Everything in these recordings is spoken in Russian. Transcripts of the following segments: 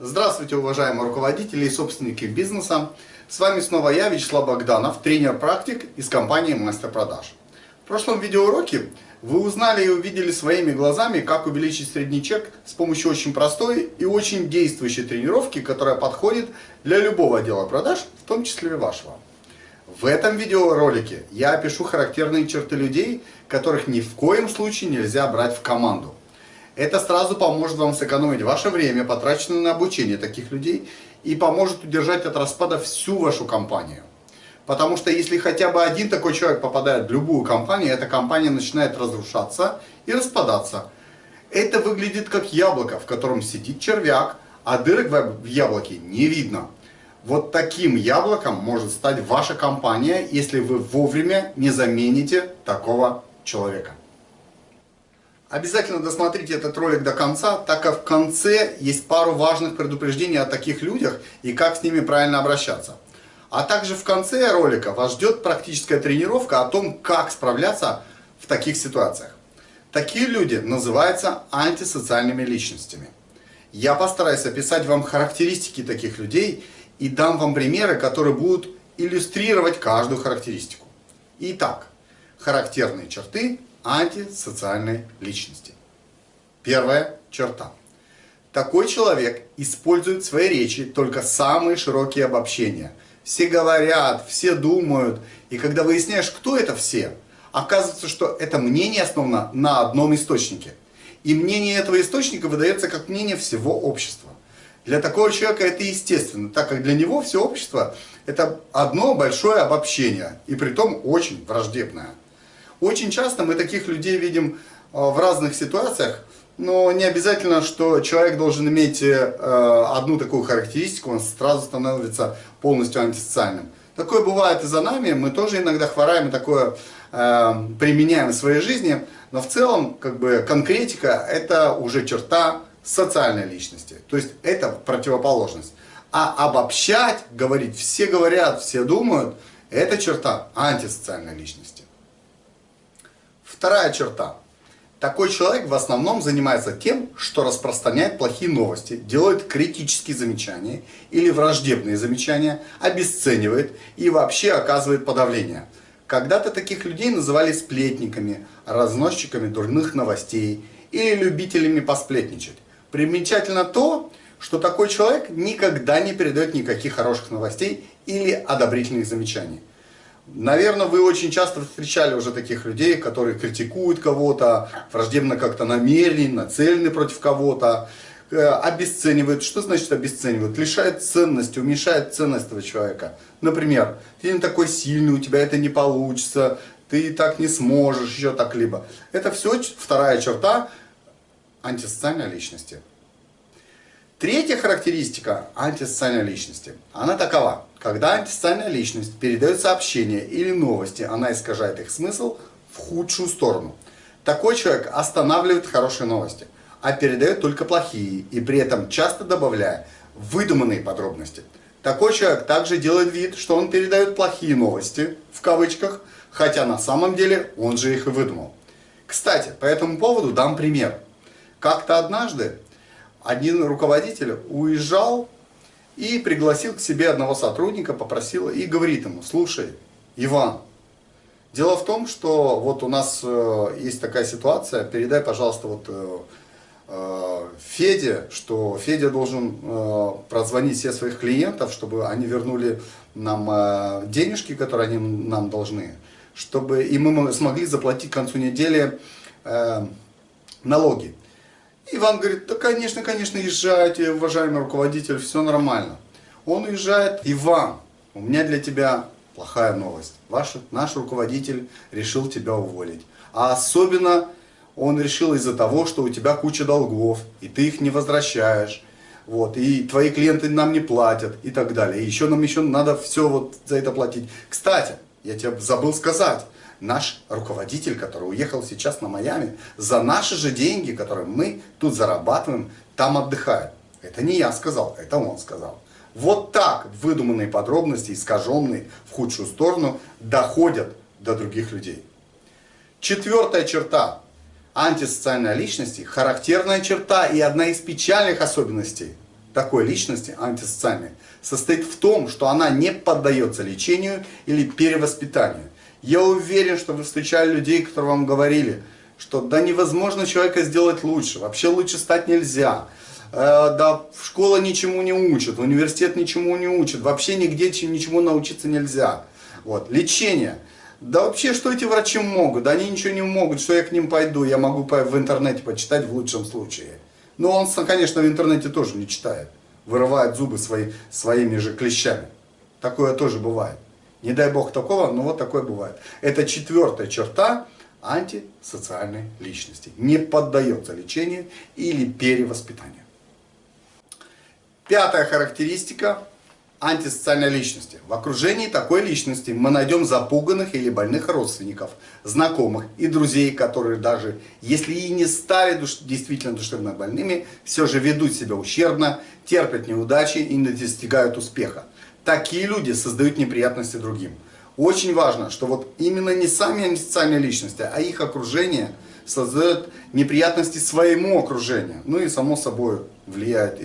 Здравствуйте, уважаемые руководители и собственники бизнеса. С вами снова я, Вячеслав Богданов, тренер-практик из компании Мастер Продаж. В прошлом видеоуроке вы узнали и увидели своими глазами, как увеличить средний чек с помощью очень простой и очень действующей тренировки, которая подходит для любого отдела продаж, в том числе и вашего. В этом видеоролике я опишу характерные черты людей, которых ни в коем случае нельзя брать в команду. Это сразу поможет вам сэкономить ваше время, потраченное на обучение таких людей, и поможет удержать от распада всю вашу компанию. Потому что если хотя бы один такой человек попадает в любую компанию, эта компания начинает разрушаться и распадаться. Это выглядит как яблоко, в котором сидит червяк, а дырок в яблоке не видно. Вот таким яблоком может стать ваша компания, если вы вовремя не замените такого человека. Обязательно досмотрите этот ролик до конца, так как в конце есть пару важных предупреждений о таких людях и как с ними правильно обращаться. А также в конце ролика вас ждет практическая тренировка о том, как справляться в таких ситуациях. Такие люди называются антисоциальными личностями. Я постараюсь описать вам характеристики таких людей и дам вам примеры, которые будут иллюстрировать каждую характеристику. Итак, характерные черты антисоциальной личности. Первая черта. Такой человек использует в своей речи только самые широкие обобщения. Все говорят, все думают, и когда выясняешь, кто это все, оказывается, что это мнение основано на одном источнике. И мнение этого источника выдается как мнение всего общества. Для такого человека это естественно, так как для него все общество это одно большое обобщение, и при том очень враждебное. Очень часто мы таких людей видим э, в разных ситуациях, но не обязательно, что человек должен иметь э, одну такую характеристику, он сразу становится полностью антисоциальным. Такое бывает и за нами, мы тоже иногда хвораем и такое э, применяем в своей жизни, но в целом как бы конкретика это уже черта социальной личности, то есть это противоположность. А обобщать, говорить, все говорят, все думают, это черта антисоциальной личности. Вторая черта. Такой человек в основном занимается тем, что распространяет плохие новости, делает критические замечания или враждебные замечания, обесценивает и вообще оказывает подавление. Когда-то таких людей называли сплетниками, разносчиками дурных новостей или любителями посплетничать. Примечательно то, что такой человек никогда не передает никаких хороших новостей или одобрительных замечаний. Наверное, вы очень часто встречали уже таких людей, которые критикуют кого-то, враждебно как-то намерены, нацелены против кого-то, э, обесценивают. Что значит обесценивают? Лишают ценности, уменьшают ценность этого человека. Например, ты не такой сильный, у тебя это не получится, ты так не сможешь, еще так либо. Это все вторая черта антисоциальной личности. Третья характеристика антисоциальной личности, она такова. Когда антисоциальная личность передает сообщения или новости, она искажает их смысл в худшую сторону. Такой человек останавливает хорошие новости, а передает только плохие, и при этом часто добавляя выдуманные подробности. Такой человек также делает вид, что он передает плохие новости, в кавычках, хотя на самом деле он же их и выдумал. Кстати, по этому поводу дам пример. Как-то однажды один руководитель уезжал и пригласил к себе одного сотрудника, попросил и говорит ему, слушай, Иван, дело в том, что вот у нас э, есть такая ситуация, передай, пожалуйста, вот э, э, Феде, что Федя должен прозвонить всех своих клиентов, чтобы они вернули нам денежки, которые они нам должны, чтобы и мы смогли заплатить к концу недели налоги. Иван говорит, да конечно, конечно, езжайте, уважаемый руководитель, все нормально. Он уезжает, Иван, у меня для тебя плохая новость. Ваш, наш руководитель решил тебя уволить. А особенно он решил из-за того, что у тебя куча долгов, и ты их не возвращаешь. Вот, и твои клиенты нам не платят, и так далее. И еще нам еще надо все вот за это платить. Кстати, я тебе забыл сказать, наш руководитель, который уехал сейчас на Майами, за наши же деньги, которые мы тут зарабатываем, там отдыхает. Это не я сказал, это он сказал. Вот так выдуманные подробности, искаженные в худшую сторону, доходят до других людей. Четвертая черта антисоциальной личности, характерная черта и одна из печальных особенностей такой личности, антисоциальной, состоит в том, что она не поддается лечению или перевоспитанию. Я уверен, что вы встречали людей, которые вам говорили, что да невозможно человека сделать лучше, вообще лучше стать нельзя. Э, да школа ничему не учит, университет ничему не учит, вообще нигде ничему научиться нельзя. Вот. Лечение. Да вообще, что эти врачи могут? Да они ничего не могут, что я к ним пойду, я могу в интернете почитать в лучшем случае. Но он, конечно, в интернете тоже не читает. Вырывает зубы свои, своими же клещами. Такое тоже бывает. Не дай бог такого, но вот такое бывает. Это четвертая черта антисоциальной личности. Не поддается лечению или перевоспитанию. Пятая характеристика антисоциальной личности. В окружении такой личности мы найдем запуганных или больных родственников, знакомых и друзей, которые даже, если и не стали душ, действительно душевно больными, все же ведут себя ущербно, терпят неудачи и не достигают успеха. Такие люди создают неприятности другим. Очень важно, что вот именно не сами антисоциальные личности, а их окружение создает неприятности своему окружению. Ну и само собой влияет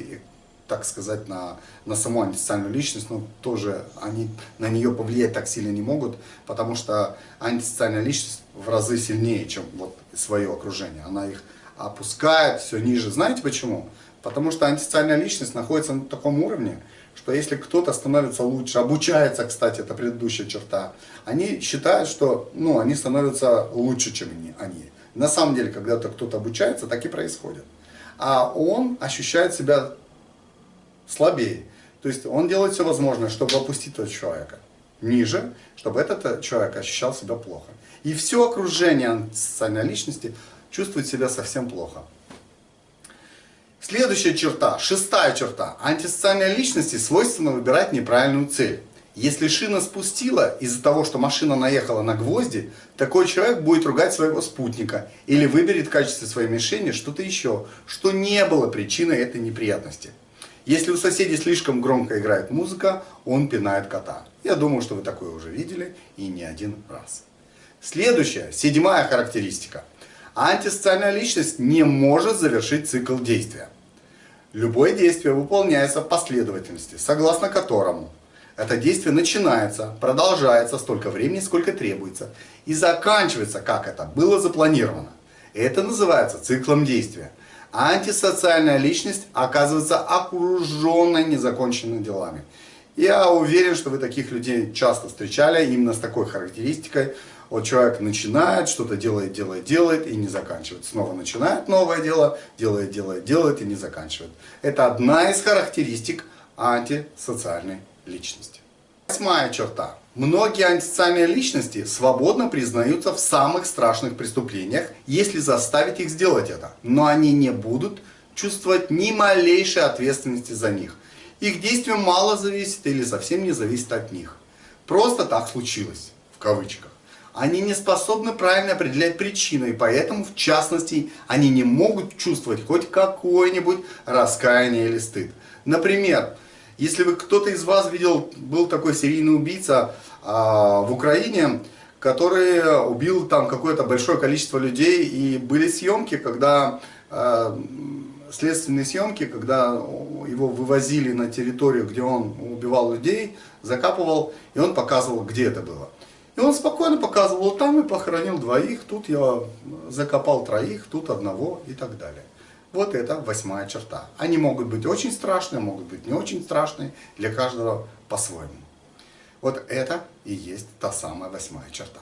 так сказать, на, на саму антисоциальную личность, но тоже они на нее повлиять так сильно не могут, потому что антисоциальная личность в разы сильнее, чем вот свое окружение. Она их опускает все ниже. Знаете почему? Потому что антисоциальная личность находится на таком уровне, что если кто-то становится лучше, обучается, кстати, это предыдущая черта, они считают, что ну, они становятся лучше, чем они. На самом деле, когда кто-то обучается, так и происходит. А он ощущает себя слабее. То есть он делает все возможное, чтобы опустить этого человека ниже, чтобы этот э, человек ощущал себя плохо. И все окружение социальной личности чувствует себя совсем плохо. Следующая черта, шестая черта. Антисоциальной личности свойственно выбирать неправильную цель. Если шина спустила из-за того, что машина наехала на гвозди, такой человек будет ругать своего спутника или выберет в качестве своей мишени что-то еще, что не было причиной этой неприятности. Если у соседей слишком громко играет музыка, он пинает кота. Я думаю, что вы такое уже видели и не один раз. Следующая, седьмая характеристика. Антисоциальная личность не может завершить цикл действия. Любое действие выполняется в последовательности, согласно которому это действие начинается, продолжается столько времени, сколько требуется, и заканчивается, как это было запланировано. Это называется циклом действия антисоциальная личность оказывается окруженной незаконченными делами. Я уверен, что вы таких людей часто встречали, именно с такой характеристикой. Вот человек начинает, что-то делает, делает, делает и не заканчивает. Снова начинает новое дело, делает, делает, делает и не заканчивает. Это одна из характеристик антисоциальной личности. Восьмая черта. Многие антисоциальные личности свободно признаются в самых страшных преступлениях, если заставить их сделать это. Но они не будут чувствовать ни малейшей ответственности за них. Их действие мало зависит или совсем не зависит от них. Просто так случилось, в кавычках. Они не способны правильно определять причины, и поэтому, в частности, они не могут чувствовать хоть какое-нибудь раскаяние или стыд. Например, если вы кто-то из вас видел, был такой серийный убийца а, в Украине, который убил там какое-то большое количество людей, и были съемки, когда а, следственные съемки, когда его вывозили на территорию, где он убивал людей, закапывал, и он показывал, где это было. И он спокойно показывал, там и похоронил двоих, тут я закопал троих, тут одного и так далее. Вот это восьмая черта. Они могут быть очень страшные, могут быть не очень страшные, для каждого по-своему. Вот это и есть та самая восьмая черта.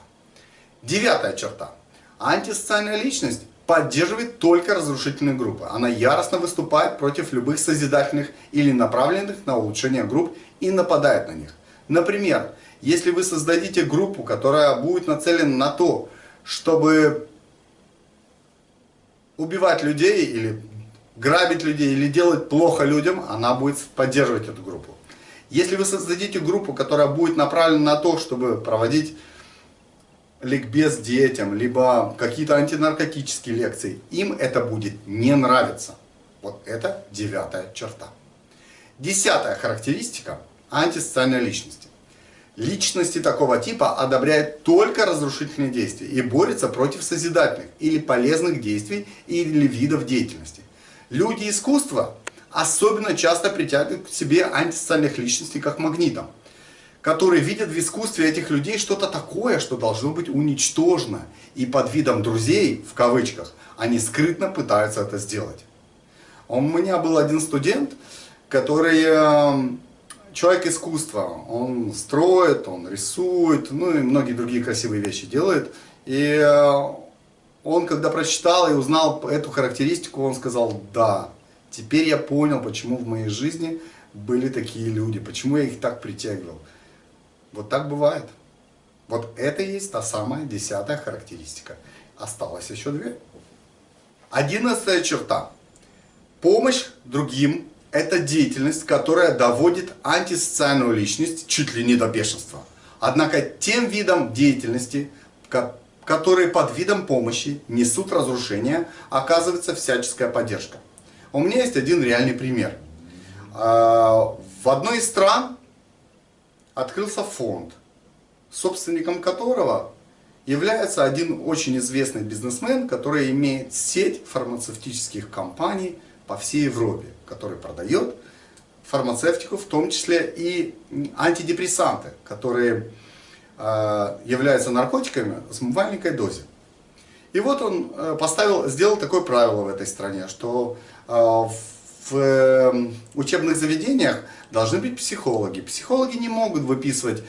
Девятая черта. Антисоциальная личность поддерживает только разрушительные группы. Она яростно выступает против любых созидательных или направленных на улучшение групп и нападает на них. Например, если вы создадите группу, которая будет нацелена на то, чтобы убивать людей или грабить людей или делать плохо людям, она будет поддерживать эту группу. Если вы создадите группу, которая будет направлена на то, чтобы проводить ликбез детям, либо какие-то антинаркотические лекции, им это будет не нравиться. Вот это девятая черта. Десятая характеристика антисоциальной личности. Личности такого типа одобряют только разрушительные действия и борются против созидательных или полезных действий или видов деятельности. Люди искусства особенно часто притягивает к себе антисоциальных личностей как магнитом, которые видят в искусстве этих людей что-то такое, что должно быть уничтожено. И под видом друзей, в кавычках, они скрытно пытаются это сделать. У меня был один студент, который эм, человек искусства. Он строит, он рисует, ну и многие другие красивые вещи делает. И э, он, когда прочитал и узнал эту характеристику, он сказал, да, теперь я понял, почему в моей жизни были такие люди, почему я их так притягивал. Вот так бывает. Вот это и есть та самая десятая характеристика. Осталось еще две. Одиннадцатая черта. Помощь другим – это деятельность, которая доводит антисоциальную личность чуть ли не до бешенства. Однако тем видом деятельности, которые под видом помощи несут разрушение, оказывается всяческая поддержка. У меня есть один реальный пример. А, в одной из стран открылся фонд, собственником которого является один очень известный бизнесмен, который имеет сеть фармацевтических компаний – по всей Европе, который продает фармацевтику, в том числе и антидепрессанты, которые э, являются наркотиками с маленькой дозе. И вот он э, поставил, сделал такое правило в этой стране, что э, в учебных заведениях должны быть психологи. Психологи не могут выписывать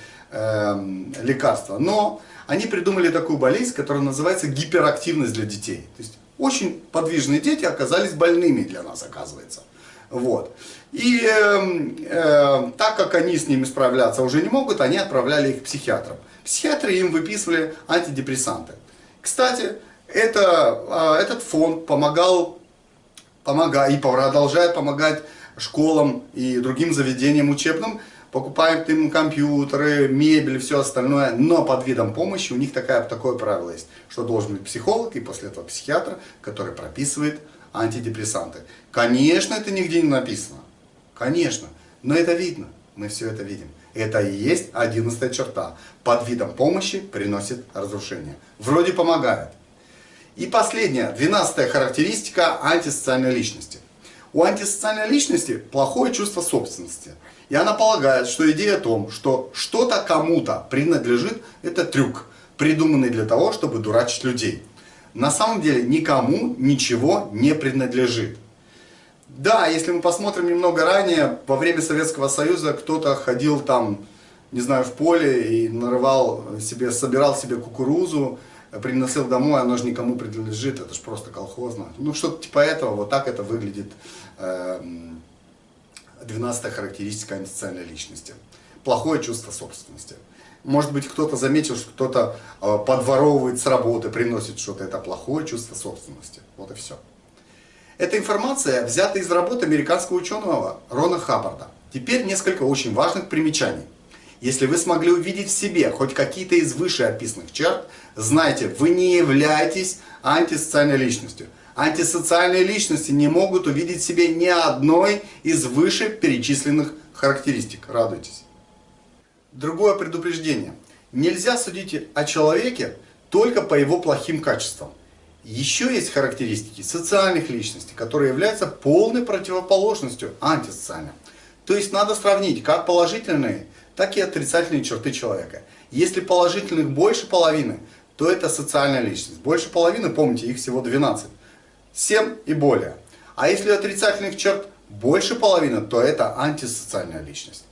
лекарства, но они придумали такую болезнь, которая называется гиперактивность для детей. То есть очень подвижные дети оказались больными для нас, оказывается. Вот. И э, э, так как они с ними справляться уже не могут, они отправляли их к психиатрам. Психиатры им выписывали антидепрессанты. Кстати, это, э, этот фонд помогал, помогает и продолжает помогать школам и другим заведениям учебным покупаем им компьютеры, мебель, все остальное, но под видом помощи у них такая, такое правило есть, что должен быть психолог и после этого психиатр, который прописывает антидепрессанты. Конечно, это нигде не написано, конечно, но это видно, мы все это видим. Это и есть одиннадцатая черта. Под видом помощи приносит разрушение. Вроде помогает. И последняя, двенадцатая характеристика антисоциальной личности. У антисоциальной личности плохое чувство собственности. И она полагает, что идея о том, что что-то кому-то принадлежит, это трюк, придуманный для того, чтобы дурачить людей. На самом деле никому ничего не принадлежит. Да, если мы посмотрим немного ранее, во время Советского Союза кто-то ходил там, не знаю, в поле и нарывал себе, собирал себе кукурузу, приносил домой, оно же никому принадлежит, это же просто колхозно. Ну, что-то типа этого, вот так это выглядит. Э 12 характеристика антисоциальной личности. Плохое чувство собственности. Может быть, кто-то заметил, что кто-то э, подворовывает с работы, приносит что-то. Это плохое чувство собственности. Вот и все. Эта информация взята из работы американского ученого Рона Хаббарда. Теперь несколько очень важных примечаний. Если вы смогли увидеть в себе хоть какие-то из вышеописанных черт, знайте, вы не являетесь антисоциальной личностью. Антисоциальные личности не могут увидеть в себе ни одной из выше перечисленных характеристик. Радуйтесь. Другое предупреждение. Нельзя судить о человеке только по его плохим качествам. Еще есть характеристики социальных личностей, которые являются полной противоположностью антисоциальным. То есть надо сравнить как положительные, так и отрицательные черты человека. Если положительных больше половины, то это социальная личность. Больше половины, помните, их всего 12. 7 и более. А если отрицательных черт больше половины, то это антисоциальная личность.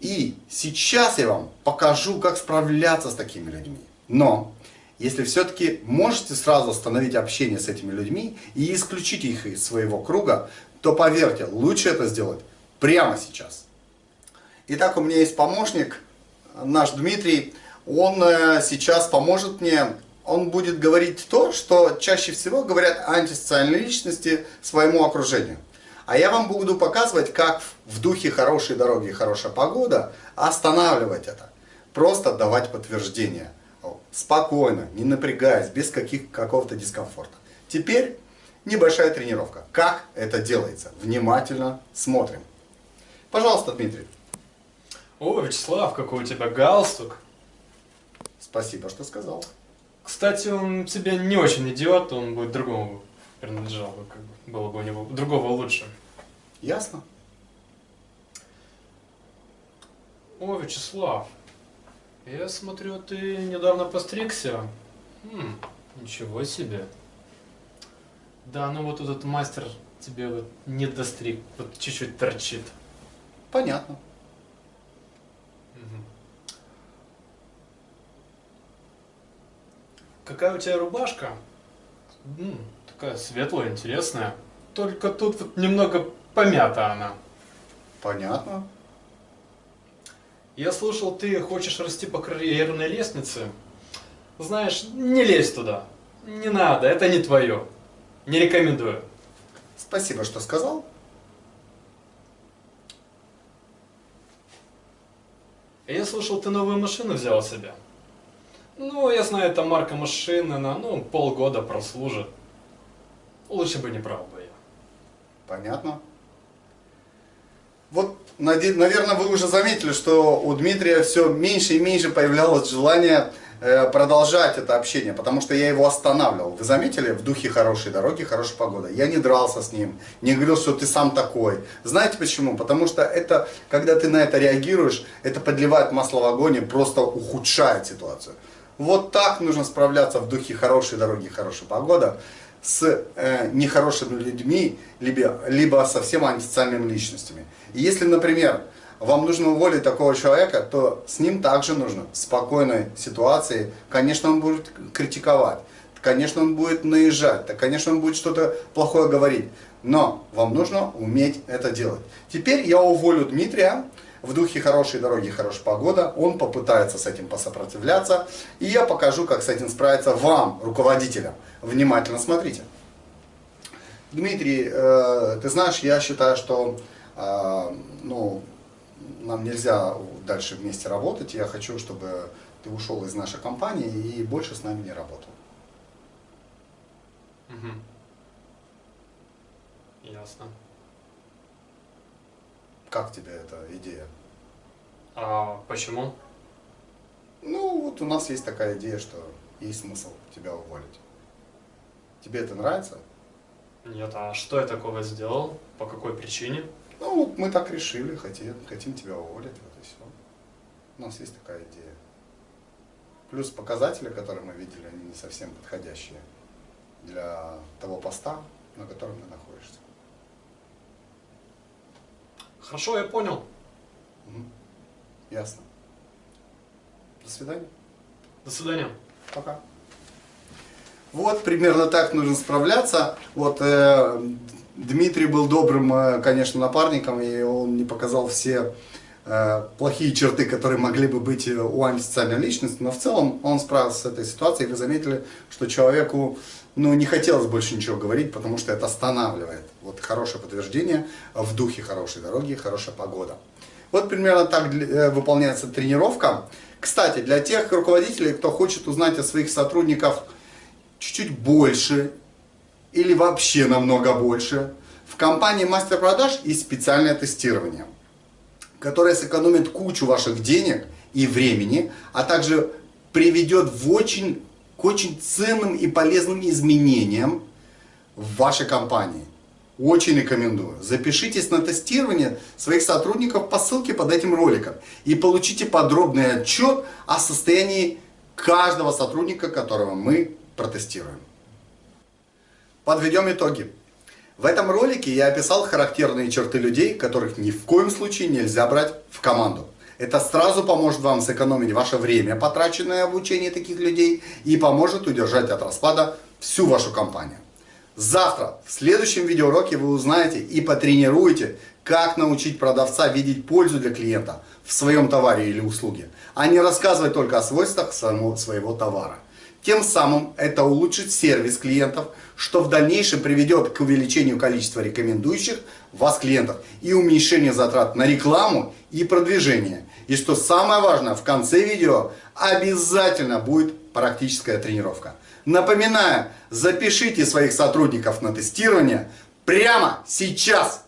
И сейчас я вам покажу, как справляться с такими людьми. Но, если все-таки можете сразу остановить общение с этими людьми и исключить их из своего круга, то поверьте, лучше это сделать прямо сейчас. Итак, у меня есть помощник, наш Дмитрий. Он э, сейчас поможет мне он будет говорить то, что чаще всего говорят антисоциальные личности своему окружению. А я вам буду показывать, как в духе хорошей дороги, хорошая погода останавливать это. Просто давать подтверждение. Спокойно, не напрягаясь, без каких, какого-то дискомфорта. Теперь небольшая тренировка. Как это делается? Внимательно смотрим. Пожалуйста, Дмитрий. О, Вячеслав, какой у тебя галстук. Спасибо, что сказал. Кстати, он тебе не очень идет, он будет другому принадлежал, как бы, было бы у него другого лучше. Ясно? О, Вячеслав, я смотрю, ты недавно постригся. М, ничего себе. Да, ну вот этот мастер тебе вот не достриг, вот чуть-чуть торчит. Понятно. Какая у тебя рубашка? М, такая светлая, интересная. Только тут вот немного помята она. Понятно. Я слышал, ты хочешь расти по карьерной лестнице. Знаешь, не лезь туда. Не надо, это не твое. Не рекомендую. Спасибо, что сказал. Я слышал, ты новую машину взял себе. Ну, я знаю, это марка машины, на ну, полгода прослужит. Лучше бы не брал бы я. Понятно. Вот, наверное, вы уже заметили, что у Дмитрия все меньше и меньше появлялось желание э, продолжать это общение, потому что я его останавливал. Вы заметили? В духе хорошей дороги, хорошая погода. Я не дрался с ним, не говорил, что ты сам такой. Знаете почему? Потому что это, когда ты на это реагируешь, это подливает масло в огонь и просто ухудшает ситуацию. Вот так нужно справляться в духе хорошей дороги, хорошая погода с э, нехорошими людьми, либо, либо совсем антисоциальными личностями. И если, например, вам нужно уволить такого человека, то с ним также нужно в спокойной ситуации, конечно, он будет критиковать, конечно, он будет наезжать, да, конечно, он будет что-то плохое говорить, но вам нужно уметь это делать. Теперь я уволю Дмитрия, в духе хорошей дороги, хорошая погода, он попытается с этим посопротивляться, и я покажу, как с этим справиться вам, руководителям. Внимательно смотрите. Дмитрий, э, ты знаешь, я считаю, что э, ну, нам нельзя дальше вместе работать. Я хочу, чтобы ты ушел из нашей компании и больше с нами не работал. Мгм. Ясно. Как тебе эта идея? А почему? Ну, вот у нас есть такая идея, что есть смысл тебя уволить. Тебе это нравится? Нет, а что я такого сделал? По какой причине? Ну, вот мы так решили, хотим, хотим тебя уволить, вот и все. У нас есть такая идея. Плюс показатели, которые мы видели, они не совсем подходящие для того поста, на котором ты находишься. Хорошо, я понял. Мгм. Ясно. До свидания. До свидания. Пока. Вот примерно так нужно справляться. Вот э, Дмитрий был добрым, э, конечно, напарником, и он не показал все плохие черты, которые могли бы быть э, у антисоциальной личности, но в целом он справился с этой ситуацией. Вы заметили, что человеку ну, не хотелось больше ничего говорить, потому что это останавливает. Вот хорошее подтверждение в духе хорошей дороги, хорошая погода. Вот примерно так э, выполняется тренировка. Кстати, для тех руководителей, кто хочет узнать о своих сотрудниках чуть-чуть больше или вообще намного больше, в компании мастер продаж есть специальное тестирование, которое сэкономит кучу ваших денег и времени, а также приведет в очень, к очень ценным и полезным изменениям в вашей компании. Очень рекомендую. Запишитесь на тестирование своих сотрудников по ссылке под этим роликом и получите подробный отчет о состоянии каждого сотрудника, которого мы протестируем. Подведем итоги. В этом ролике я описал характерные черты людей, которых ни в коем случае нельзя брать в команду. Это сразу поможет вам сэкономить ваше время, потраченное обучение таких людей, и поможет удержать от распада всю вашу компанию. Завтра, в следующем видеоуроке вы узнаете и потренируете, как научить продавца видеть пользу для клиента в своем товаре или услуге, а не рассказывать только о свойствах самого- своего товара. Тем самым это улучшит сервис клиентов, что в дальнейшем приведет к увеличению количества рекомендующих вас клиентов и уменьшению затрат на рекламу и продвижение. И что самое важное, в конце видео обязательно будет практическая тренировка. Напоминаю, запишите своих сотрудников на тестирование прямо сейчас.